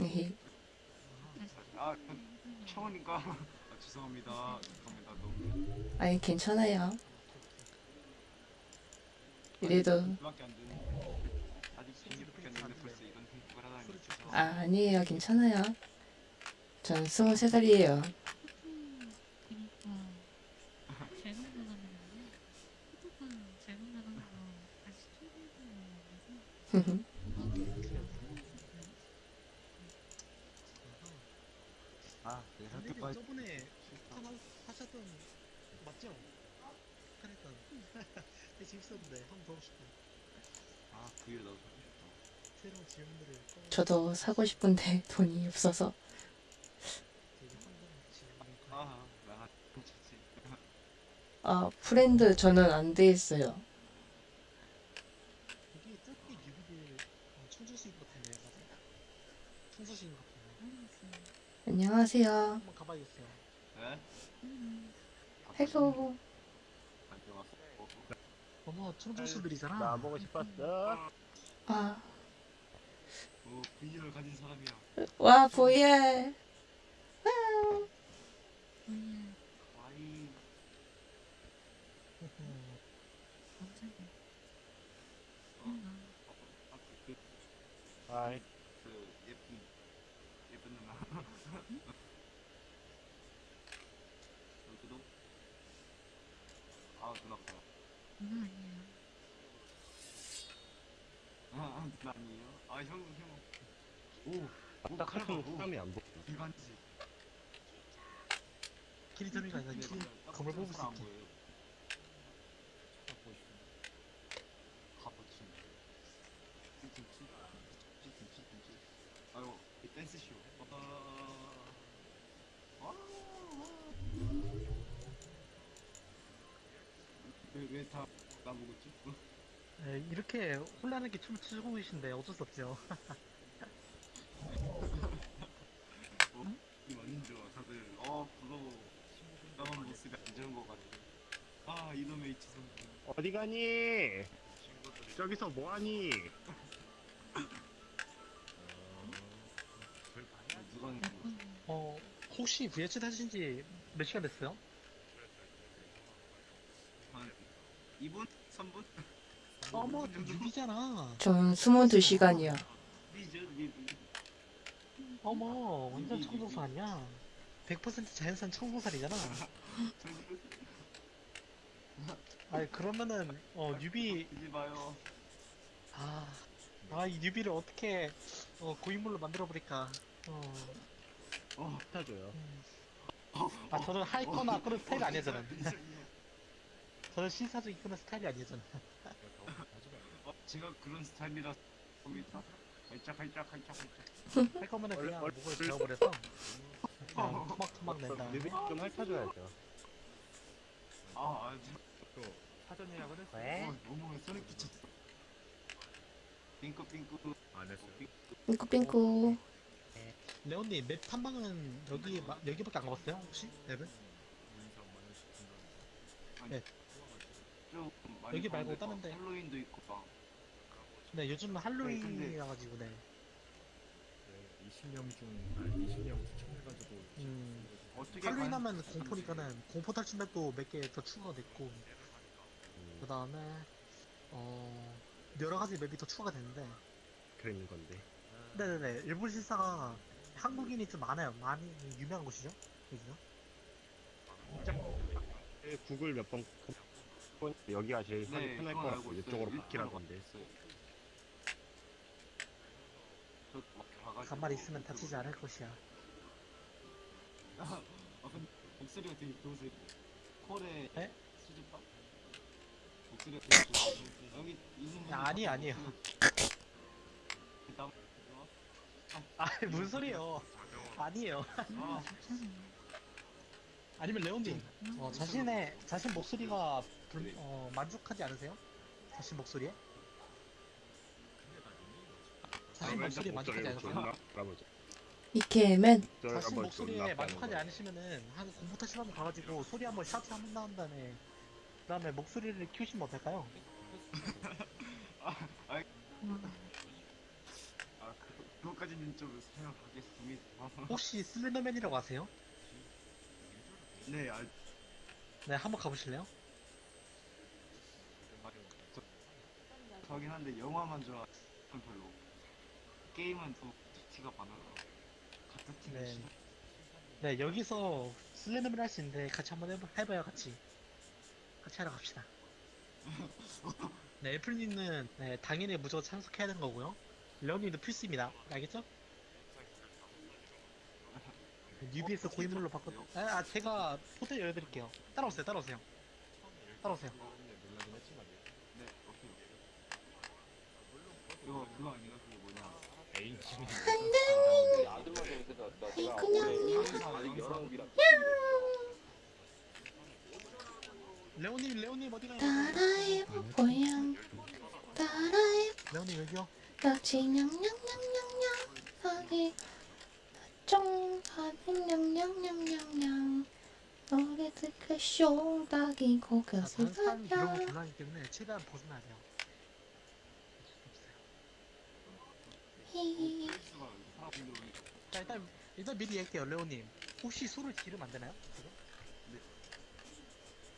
에헤. 아, 처음이니까. 아, 죄송합니다. 죄송합니다. 너무. 아니 괜찮아요. 이래도 밖에 안 되는. 아직 16밖에 안 되는데 벌써 이런 행복을 하다니. 죄송합니다. 아 아니에요 괜찮아요. 전 23살이에요. 그니까 잘못 나가는데 포토가 잘못 나가는 거 다시 초대해서 아, 네, 근데 학교까지. 저번에 하나 하셨던 맞죠? 카레탄 되게 재밌었는데 한번 더 하고 싶어 아, 그 일에 나도 하고 싶다. 새로운 질문들을 저도 사고 싶은데 돈이 없어서 아, 프렌드 저는 안 돼 있어요. 안녕하세요. 헬로. 어머 청주시들이잖아 나 보고 싶었어. 아, 어, VR을 가진 사람이야. 와 VR. 와. 와이. 아이, 그 예쁜 예쁜 누나. 여기도. 아 누나 봐. 누나 아니에요 아, 아 아니에요? 아 형 형. 오딱 같은 사람이 안 보여. 일반지. 길이 점이가 아니라 길이 검을 뽑을 수 있게 가보친. 찌찌찌. 찌찌찌찌. 아유 이 댄스 쇼. 아. 와. 왜왜 다 나보고 있지? 네, 이렇게 혼란하게 춤을 추고 계신데 어쩔 수 없죠 이 완전 다들 어 부러워 나만 모습이 안 좋은 것 같아 아 이놈의 이치선 어디 가니? 친구들이 저기서 뭐 하니? 누가 어 혹시 VH 하신 지 몇 시간 됐어요? 한 2분? 3분? 어머 유비잖아 전 22시간이요. 리죠 리리 어머 완전 청소살 아니야 100% 자연산 청소살이잖아 아니 그러면은 어 유비 이지 마요 아, 아, 이 유비를 어떻게 어, 고인물로 만들어 버릴까? 어, 어 타줘요. 음. 아 저는 하이커나 그런 스타일이 아니에요 저는. 저는 신사적 이끄는 스타일이. 어, 제가 그런 스타일이라 겁니다 활짝 활짝 활짝 활짝 할 거면은 그냥 얼- 목을 얼- 베어버려서 그냥 토막토막 낸다. 뮤비 좀 핥아줘야죠. 아, 아또 사전 예약은 했어? 왜? 어, 너무 소리 끼쳤어 핑크 핑크 안 했어요. 삥꾸삥꾸. 레온님 맵 탐방은 여기 마- 여기밖에 안 가봤어요 혹시 맵을? 좀 많이 여기 말고 가는데 다른 막 데. 할로윈도 있고 막 네 요즘은 할로윈이라 가지고 네. 20명 중 20명 추천해가지고 음, 어떻게 할로윈 하면 공포니까는 공포 탈출 맵도 몇 개 더 추가가 됐고 음, 그 다음에 어 여러 가지 맵이 더 추가가 됐는데 그런 건데. 네네네 일본 실사가 한국인이 좀 많아요 많이 유명한 곳이죠 여기가 네, 구글 몇 번 여기가 제일 네, 편할 그건 거라고 있어요. 이쪽으로 일본어로 바뀌라던데. 있어요. 저막 가가지고 간말 있으면 다치지 않을 것이야 아, 근데 목소리가 되게 좋으세요. 콜에 네? 수줍다? 목소리가 되게 좋으세요. 여기 있는 분이 야, 아니, 아니에요. 일단 아 무슨 소리예요 아니에요 아, 아니면 레온님 어, 자신의 자신 목소리가 불, 어, 만족하지 않으세요? 자신 목소리에? 자신 목소리에 만족하지 않으세요? 이케맨. 자신 목소리에 만족하지 않으시면은 한 공포 탈출 한번 가가지고 소리 한번 샤트 한번 나온 다음에 그 다음에 목소리를 키우시면 어떨까요? 아, 그, 그것까지는 좀 생각하겠습니다. 혹시 슬렌더맨이라고 아세요? 네, 알, 네, 한번 가보실래요? 저긴 한데 영화만 좋아하는 별로. 게임은 또 티가 많아요. 같은 팀이 네. 싫어. 네, 여기서 슬렌더맨 할 수 있는데 같이 한번 해봐, 해봐요, 같이. 같이 하러 갑시다. 네, 애플님은 네, 당연히 무조건 참석해야 되는 거고요. 레오님도 필수입니다. 알겠죠? 뉴비에서 고인물로 바꿔. 아, 아, 제가 호텔 열어드릴게요. 따라오세요, 따라오세요. 따라오세요. 네, 오케이. 이거 그거 뭐냐? H님이 레오님, 레오님 어디 가요? 따라해보고요. 따라해 레오님 여기요. 덕지 냥냥냥냥냥 하기 쫑 하는 냥냥냥냥냥 노래 다른 사람이 이런 거 봐요. 곤란하기 때문에 최대한 돼요. 히. 수가 사람들 오니까 자, 일단, 일단 미리 얘기할게요, 레오님. 혹시 술을 지르면 안 되나요? 네.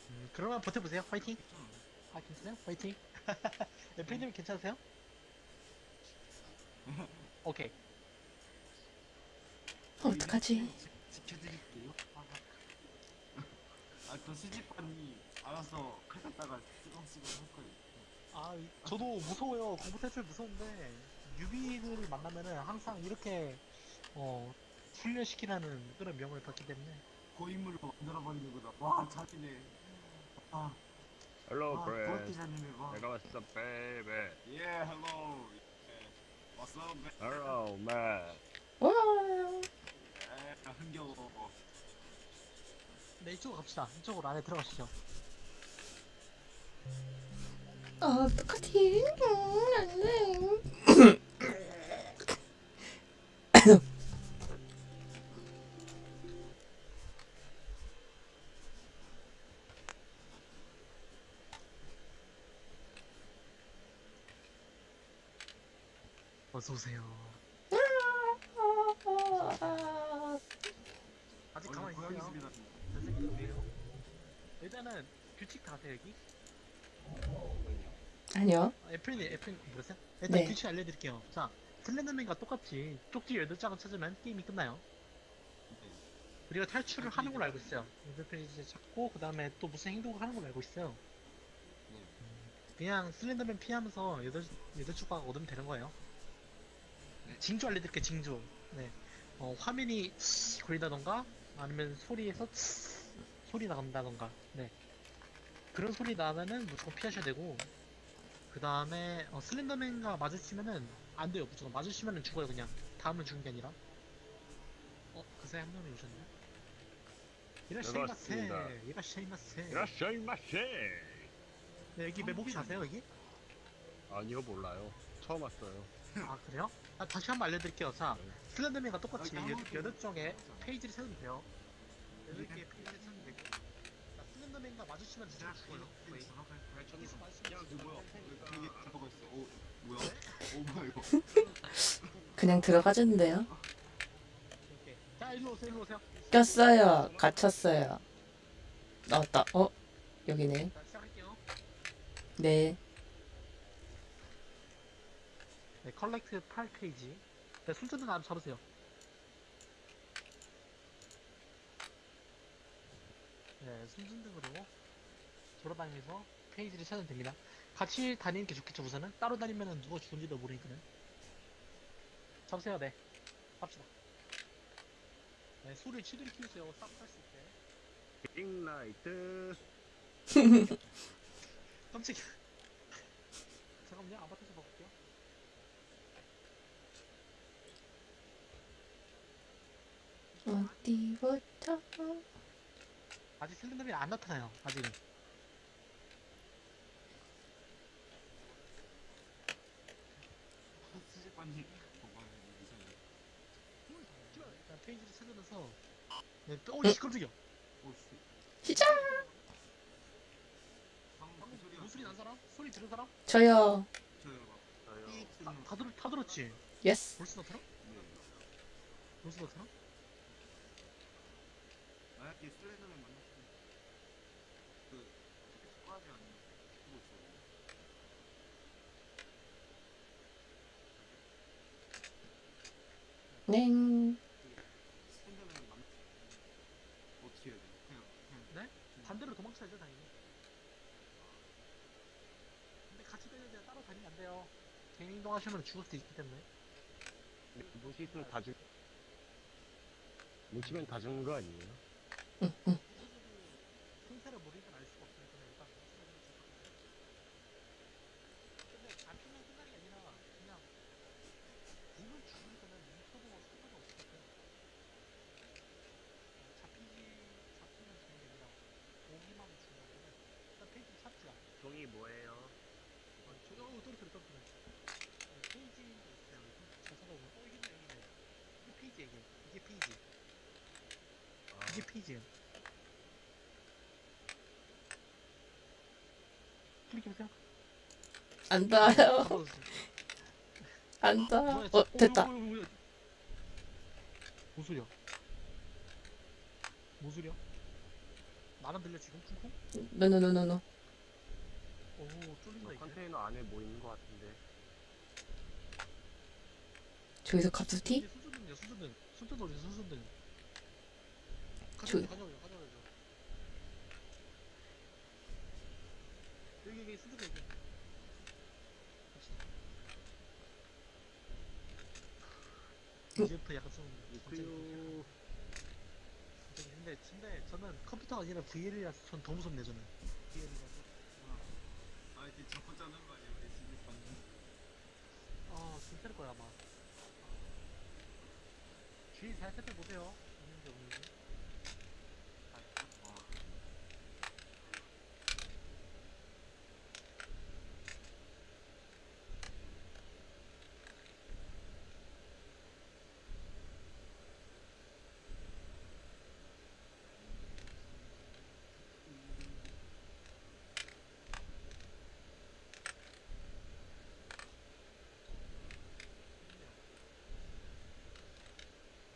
음, 그러면 버텨보세요. 화이팅! 아, 괜찮아요? 화이팅! 네, 프리님 괜찮으세요? 오케이. 어떡하지? 지켜드릴게요. 아, 또 수집반이 알아서 칼 갖다가 쓰렁쓰렁 할 거예요. 아, 이- 저도 무서워요. 공부 탈출 무서운데, 유비를 만나면은 항상 이렇게, 어, 훈련시키라는 그런 명을 받기 때문에. 고인물로 만들어버리는 거다. 와, 잘이네. 아, 헬로 아. 와. 내가 왔어 베이베 예, 헬로. 예. 왔어, 매. 헬로 맨 와. 예, 흥겨워. 네, 이쪽으로 갑시다. 이쪽으로 안에 들어가시죠. 어떡하지? 음, 안 돼. 어서오세요. 아직 어, 가만히 있어요. 습니다 선생님이에요. 일단은 규칙 다 아세요, 여기? 아니요. 아, 애플님, 애플님 모르세요? 일단 네. 규칙 알려드릴게요. 자, 슬렌더맨과 똑같이 쪽지 8장을 찾으면 게임이 끝나요. 우리가 탈출을 하는 걸로 알고 있어요. 인터페이지 찾고, 그 다음에 또 무슨 행동을 하는 걸로 알고 있어요. 음, 그냥 슬렌더맨 피하면서 8, 여덟 조각 얻으면 되는 거예요. 징조 알려드릴게요, 징조. 네. 어, 화면이 거린다던가, 아니면 소리에서 소리 나간다던가, 네. 그런 소리 나면은 무조건 피하셔야 되고, 그 다음에 어, 슬렌더맨과 마주치면은 안 돼요. 무조건 마주치면은 죽어요 그냥. 다음은 죽는 게 아니라. 어? 그 사이 한 명이 오셨네. 이라샤이마세. 반갑습니다. 이라샤이마세. 이라샤이 마세. 네, 여기 맵 혹시 아세요 여기? 아니요 몰라요. 처음 왔어요. 아 그래요? 아, 다시 한번 알려드릴게요. 자 슬렌더맨과 똑같이 아, 여- 까먹었어요. 여덟 쪽에 페이지를 세우면 돼요. 여덟 개의 페이지를 세우면 슬렌더맨과 마주치면 무조건 죽어요 여기서 마주치면 이거 뭐야? 이게 들어가 있어. 오, 뭐야? 오, 뭐야 이거? 그냥 들어가졌는데요. 오케이. 자 일로 오세요 일로 오세요 꼈어요. 갇혔어요. 나왔다. 어? 여기네. 자 시작할게요 네. 네, collect 8페이지. 네, 손전등 안 잡으세요. 네, 손전등으로 돌아다니면서 페이지를 찾으면 됩니다. 같이 다니는 게 좋겠죠, 우선은? 따로 다니면 누가 죽은지도 모르니까는. 잡으세요, 네. 갑시다. 네, 소리 치들이 키우세요. 싹할수 있게. 빅나이트 깜짝이야. 잠깐만요, 아바타에서 바꿀게요. 어디부터? 아직 슬렌더맨이 안 나타나요, 아직은. 일단 페이지를 찾으면서 네, 또, 어, 씨, 깜짝이야. 오, 씨. 시작! 방금 방금 그 소리가 무슨 소리 난 사람? 소리 들은 사람? 저요. 저요. 다, 다, 들, 다 들었지? yes. 벌써 들어? 로스도처럼? 만약에 슬렌더맨 만났으면 그 스쿼지 아니면 그거 있어요. 그냥 네? 반대로 도망쳐야죠 당연히 근데 같이 돼요 따로 다니면 안 돼요 개인 행동하시면 죽을 수도 있기 때문에 무시있으면 다 죽. 무시면 다 죽는 거 아니에요? 생사를 모르니까 알 수가 없어요 그냥 일단 근데 잡히면 끝나는 게 아니라 그냥 님은 죽으니까는 뭉쳐도 상관없을 것 같아요 잡히지 잡히면 죽는 게 아니라 오기만 죽는 거는 일단 페이지 찾자 종이 뭐예요? 어, 저기 어 떨어뜨려 떨어뜨려 페이지 있어요 잘 찾아보면 어 이게 있네 여기 있네 이게 페이지 이게 이게 페이지 이게 페이지예요 클릭해보세요 안 닿아요. 안 닿아. 뭐야, 어, 저- 됐다. 뭐야, 뭐야, 뭐야. 뭔 소리야? 뭔 소리야? 나만 들려 지금 쿵쿵? 노노노노노. 오 이제 컨테이너 안에 뭐 있는 거 같은데. 저기서? 이게 손전등이야 손전등 손전등 어디서 손전등 저기. 가져오죠 가져오죠 가져오죠 여기 여기 손전등 여기 어? 이제부터 약간 좀 갑자기 그 갑자기 근데 근데 저는 컴퓨터가 아니라 VL이라서 전 더 무섭네 저는 VL이라 이제 잡고 짜는 거 아니야? 집에 가는 아 진짜일 거야 아마. 주위 잘 살펴보세요. 있는지 없는지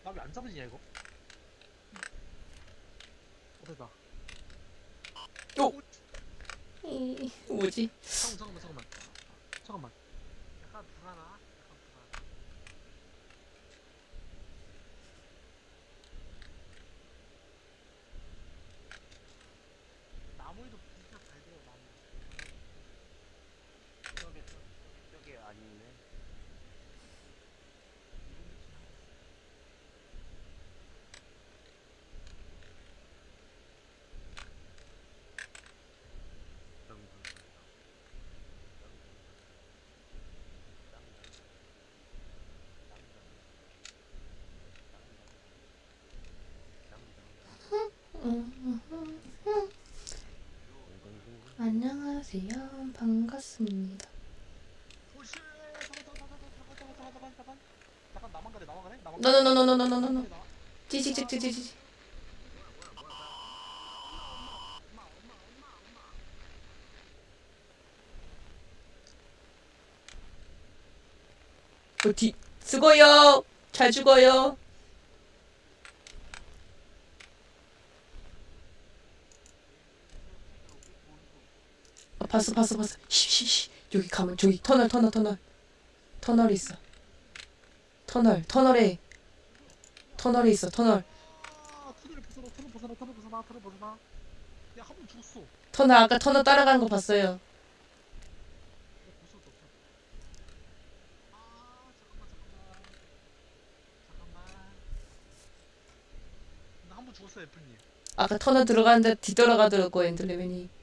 나 왜 안 잡으냐 이거? 어 됐다? 이, 뭐지? 잠깐만 잠깐만 잠깐만. 잠깐만 약간 불안하 약간 불안 나무에도 비슷한 잘 돼요 나무 저게 저게 아니네. 안녕하세요. 반갑습니다. 오씨 잠깐 잠깐 잠깐 잠깐 잠깐 잠깐 잠깐 잠깐 나만 가래 나만 가래 나만 가래 노노노노노노노노. 나- 찌직직직직직. 어디? 수고요. 잘 죽어요. 봤어 봤어 봤어. 쉬쉬쉬 여기 가면 저기 터널 터널 터널. 터널이 있어. 터널 터널에. 터널에 있어 터널. 터널 아까 터널 따라간 거 봤어요. 아까 터널 들어갔는데 뒤돌아가더라고 엔드레맨이.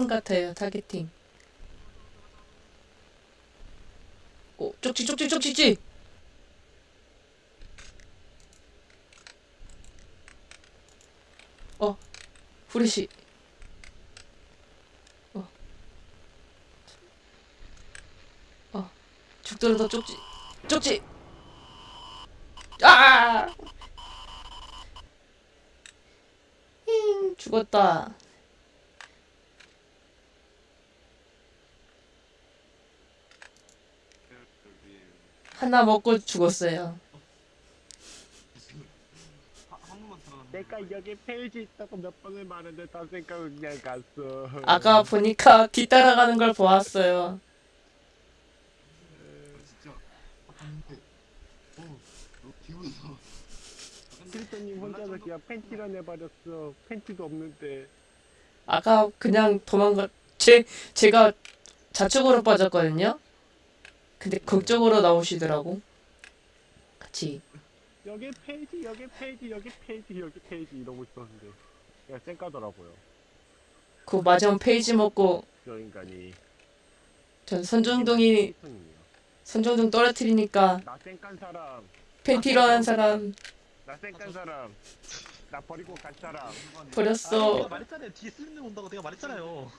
타겟팅 같아요 타겟팅. 쪽지 쪽지 쪽지지. 어, 후레쉬. 어, 어, 죽더라도 쪽지, 쪽지. 아! 힝, 죽었다. 하나 먹고 죽었어요. 내가 여기 페이지 있다고 몇 번을 말했는데 다 생각은 그냥 갔어. 아까 보니까 뒤따라가는 걸 보았어요. 어. 아, 근데. 어. 근데 실토님 혼자서 그냥 팬티 run 해버렸어. 팬티도 없는데. 아까 그냥 도망가 제 제가 좌측으로 빠졌거든요. 근데 극적으로 나오시더라고. 같이 여기 페이지, 여기 페이지, 여기 페이지, 여기 페이지 이러고 있었는데. 그냥 쌩까더라고요. 그 마지막 페이지 먹고 저 인간이. 전 선정동이. 선정동 떨어뜨리니까 나 쌩깐 사람. 팬티로 하는 사람 나 쌩깐 사람. 나 버리고 간 사람. 아, 버렸어. 내가 말했잖아요. 뒤에 슬림님 온다고 내가 말했잖아요.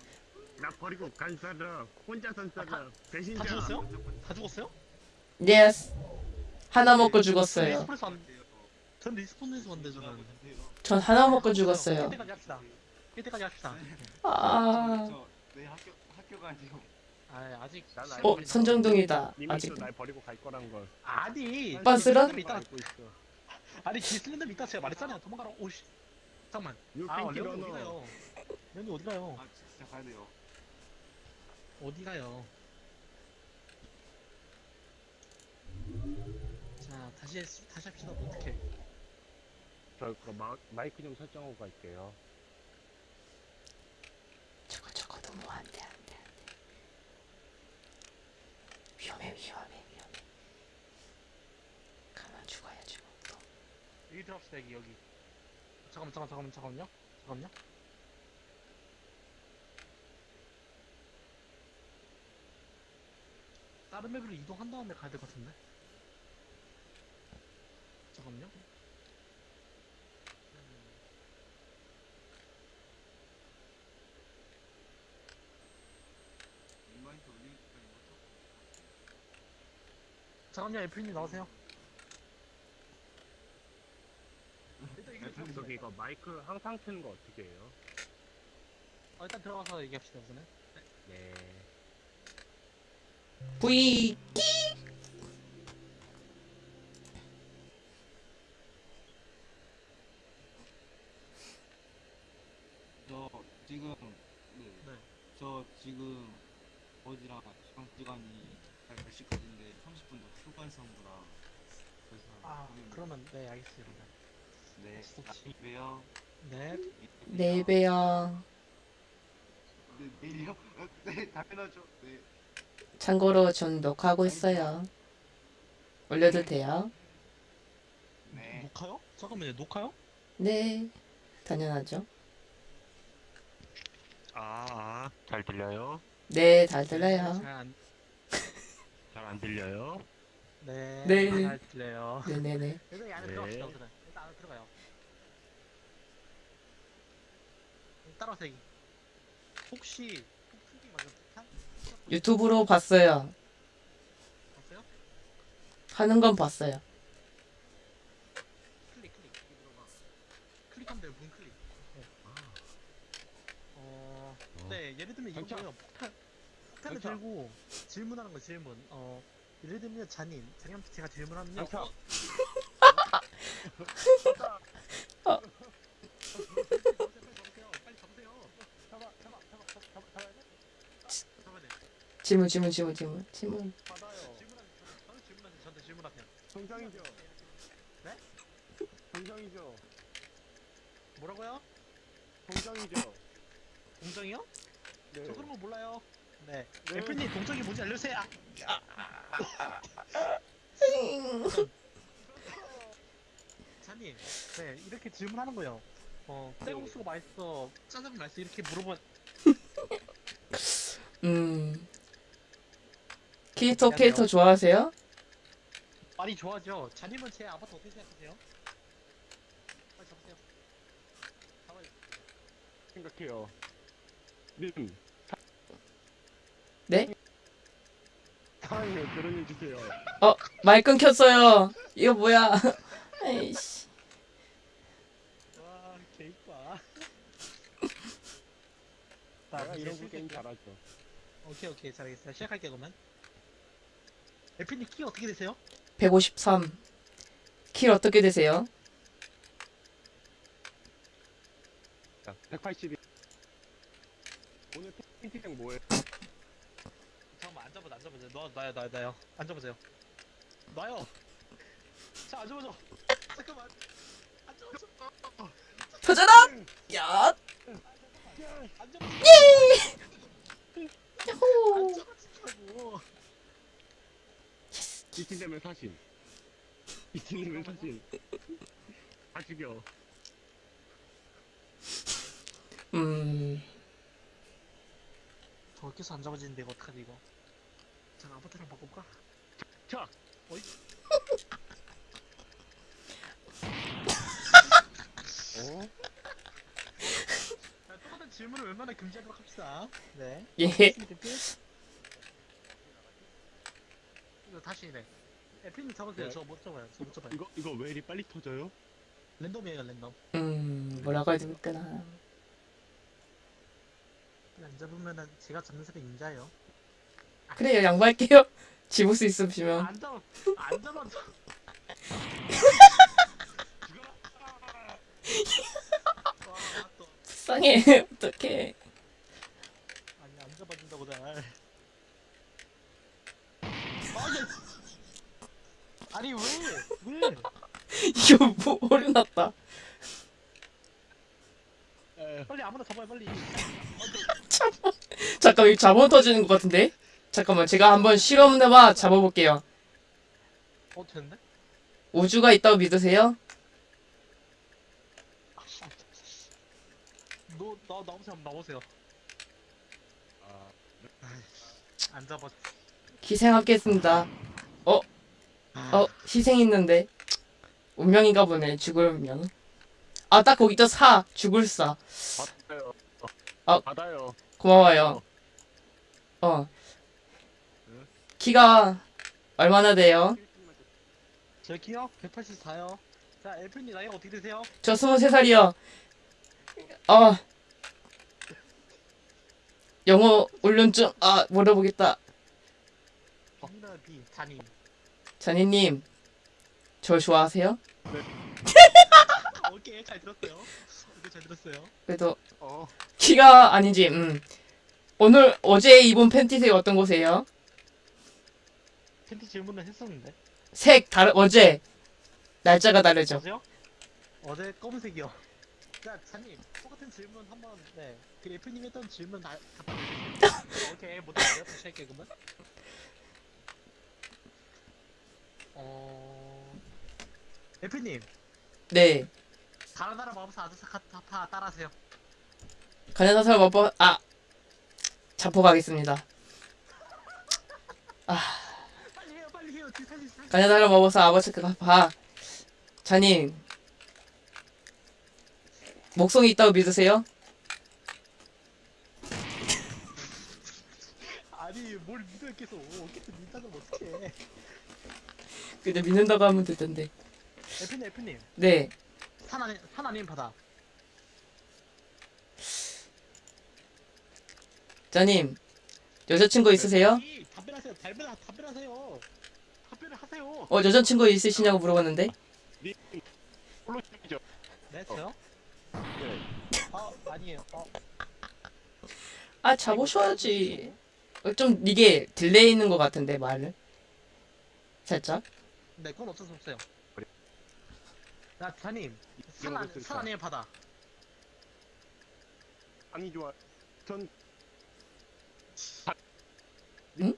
나 버리고 간 사람. 혼자 산 사람. 배신자. 다 죽었어요? 다 죽었어요? yes. 하나 먹고 전 죽었어요. respawn에서 전 respawn에서 왔는데 저는. 전 하나 먹고 죽었어요. 1대까지 합시다. 1대까지 합시다. 아. 저, 내 학교, 학교가 아니고. 아 아직 어. 선정동이다. 아직. 또날 버리고 갈 거란 걸. 아니 빤스런? 알고 있어. 아니 기슬랜드 이따 제가 말했잖아요 도망가라 오씨 잠깐만 유아 레온이 어디. 가요 레온이 어디 가요 아, 진짜 가야 돼요. 어디 가요 자 다시 했- 다시 합시다 어떻게 저 그거 마, 마이크 좀 설정하고 갈게요. 저거 저거 너무 안돼 안돼 안돼. 위험해 위험해 위험해. 가만 죽어야지 뭐. 또. 여기 들어갑시다 여기 여기 잠깐만 잠깐만 잠깐만 잠깐만요 잠깐만요 다른 맵으로 이동한 다음에 가야 될 것 같은데 잠깐만요 인마이트 올리기? 잠깐만요 애플님 나오세요 일단 이거 애플님 저기 이거 마이크 항상 트는 거 어떻게 해요? 어, 일단 들어가서 얘기합시다 우선은 네. V 저 지금 네. 네. 저 지금 어디랑 시간 시간이 몇 시까지인데 30분 더 휴관성구라 그래서 아 그러면 네 알겠습니다 네 좋지. 왜요? 네네 배요. 네 내일이요? 어, 네 당연하죠. 네 참고로 전 녹화하고 있어요. 올려도 돼요? 네. 녹화요? 잠깐만요 녹화요? 네, 당연하죠. 아, 아, 잘 들려요? 네, 잘 들려요. 잘안 잘안 들려요? 네, 네. 잘 들려요 네네네. 일단 이 안에 네. 들어갑시다 우선은 일단 안에 들어가요 따라오세요 여기. 혹시 맞은 폭탄? 유튜브로 봤어요. 봤어요? 하는 건 봤어요. 클릭 클릭 클릭하면 돼요 문 클릭 네. 어... 네 예를 들면. 이거요 폭탄 폭탄을 경찰. 들고 질문하는 거 질문 어 예를 들면 잔인 장현 제가 질문하면요 어. 빨리 잡으세요 잡아, 잡아, 잡아, 잡아, 잡아, 잡아야 돼? 잡아야 돼 질문, 질문, 질문, 질문, 질문. 정상이죠? 네? 정상이죠? 뭐라고요? 정상이죠? 공정이요? 네. 저 그런 거 몰라요 네 네. 애플님 동정이 뭔지 알려주세요 자님 네 이렇게 질문하는 거예요 어 쌀국수가 맛있어 짜장면 맛있어 이렇게 물어봐 음. 캐릭터 캐릭터 좋아하세요? 많이 좋아하죠. 자님은 제 아바타 어떻게 생각하세요? 빨리 잡으세요. 잡아요. 생각해요. 님. 네? 사랑해요. 결혼해 주세요. 말 끊겼어요. 이거 뭐야? 에이씨. 와, 개이빠. 내가 이런 거 시작할게요. 게임 잘하죠. 오케이, 오케이. 잘하겠어요. 시작할게요, 그러면. 에피님 키 어떻게 되세요? 153. 킬 어떻게 되세요? 자, 182. 오늘 팬티장 뭐예요? 잠깐만, 앉아보자, 앉아보자. 너, 나요, 나요, 나요. 앉아보세요. 나요. 자, 앉아보자. 잠깐만. 앉아보자. 표절아! 야! 앉아보자. 야호! 이틀 되면 사신. 이틀 되면 사신. 다 죽여. 음. 저기서 안 잡아지는데 이거 어떡하지 이거 잠깐 아바타랑 바꿔볼까? 자, 어이? 어? 자, 똑같은 질문을 웬만하면 금지하도록 합시다 네 예. 끝. 이거 다시 네 에피님 잡으세요 네. 저못 잡아요 저 못 잡아요 이거 이거 왜 이리 빨리 터져요? 랜덤이에요 랜덤 음. 뭐라고 해야 될까나. 안 잡으면은 제가 잡는 사람이 임자예요 그래요. 양보할게요. 집을 수 있으시면. 안 잡아 안 잡아 불쌍해. 어떡해. 아니 안 잡아준다고 날 아니 아니 왜 왜? 이거 뭐, 오류났다. 에, 빨리 아무나 잡아요 빨리 잠깐, 이거 자본 터지는 것 같은데? 잠깐만, 제가 한번 실험해봐 잡아볼게요. 어 됐네? 우주가 있다고 믿으세요? 아씨 너, 나, 나오세요 한번 나오세요 아, 안 잡아 희생하겠습니다. 어, 어, 희생 있는데. 운명인가 보네, 죽을 운명. 아, 딱 거기 또 사, 죽을 사. 받아요. 아. 받아요. 고마워요. 어. 키가 얼마나 돼요? 제 키요? 184요 자 엘프님 나이가 어떻게 되세요? 저 23살이요. 어. 영어 훈련증, 아, 물어보겠다. 자님 자니님, 저 좋아하세요? 아, 오케이 잘 들었어요 오케이 잘 들었어요 그래도 어, 키가 아닌지, 음. 오늘, 어제 입은 팬티색 어떤 곳이에요? 팬티 질문을 했었는데 색, 다르, 어제. 날짜가 다르죠. 어제요? 어제 검은색이요 자 자님 똑같은 질문 한번 네그 엘프님 했던 질문 다 답변해 주세요 오케이 못했어요 다시 할게요 그러면 어... 엘프님 네. 다른 나라 마법사 아드사카타파 따라하세요 사람 아빠, 아. 자포 가겠습니다. 빨리 해요 빨리 해요 아버지 그가 봐. 자님. 목성이 있다고 믿으세요? 아니 뭘 믿어요 계속 계속 믿다면 어떡해 근데 믿는다고 하면 되던데. F님 F님 네. 산 아닌 산 아닌 바다 자님. 여자친구 있으세요? 이, 답변하세요 답변 답변하세요 답변을 하세요 어, 여자친구 있으시냐고 물어봤는데? 님, 홀로시죠. 네 저요? 네. 아 아니에요 어 아, 잡으셔야지. 어, 좀 이게 delay 있는 것 같은데, 말을. 살짝. 네 그건 어쩔 수 없어요 그래. 나 안, 것도 산 있다. 아니면 바다 아니 좋아. 전. 응?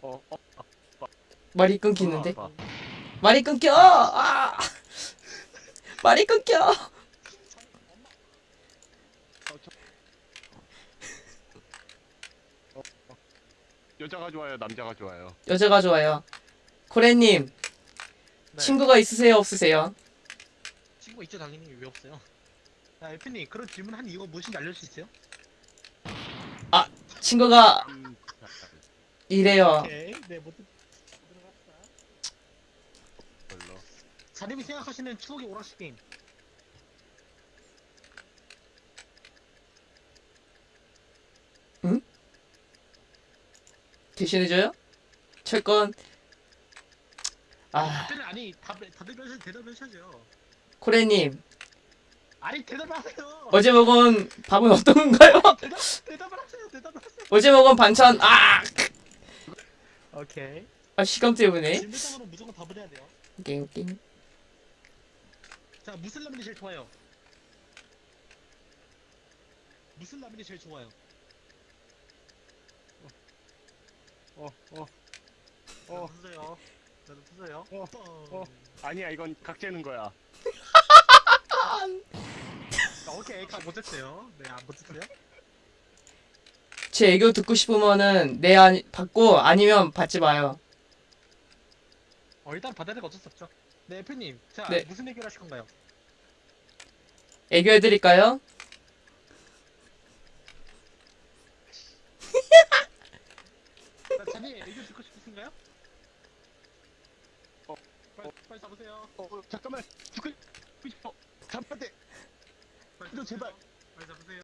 어, 어, 말이 끊기는데? 아, 말이 끊겨! 아! 말이 끊겨! 어, 저... 어, 어. 여자가 좋아요, 남자가 좋아요. 여자가 좋아요. 코레님 네. 친구가 있으세요 없으세요? 친구 있죠 당연히 왜 없어요? 자 에프님 그런 질문 한 이유가 무엇인지 알려줄 수 있어요? 친구가 음, 자, 이래요. 오케이 네 들어갑시다. 별로. 자님이 생각하시는 추억의 오락실 게임 대신해줘요? 철권. 아 아니 답, 다들 면서 대답하셔야죠 코레님 아니 대답하세요 어제 먹은 밥은 어떤가요? 대답, 대답을 하세요 대답을 하세요 어제 먹은 반찬 아, 오케이 아 시간 때문에. 질문상으로 무조건 답을 해야 돼요 오케이 오케이. 자 무슨 라면이 제일 좋아요? 무슨 라면이 제일 좋아요? 어, 어, 어 어. 나도 쓰세요 어, 뻥. 어. 아니야, 이건 각재는 거야. 자, 오케이 각 못했어요 네 안 못했어요 제 애교 듣고 싶으면은 네 아니 받고 아니면 받지 마요. 어 일단 받아야 될거 어쩔 수 없죠 네 애플님 자 네. 무슨 얘기를 하실 건가요? 애교 해드릴까요? 자, 자니 애교 듣고 싶으신가요? 어, 빨리, 잡으세요 어, 어, 잠깐만. 죽고 싶어. 잠깐만. 이거 제발. 빨리 잡으세요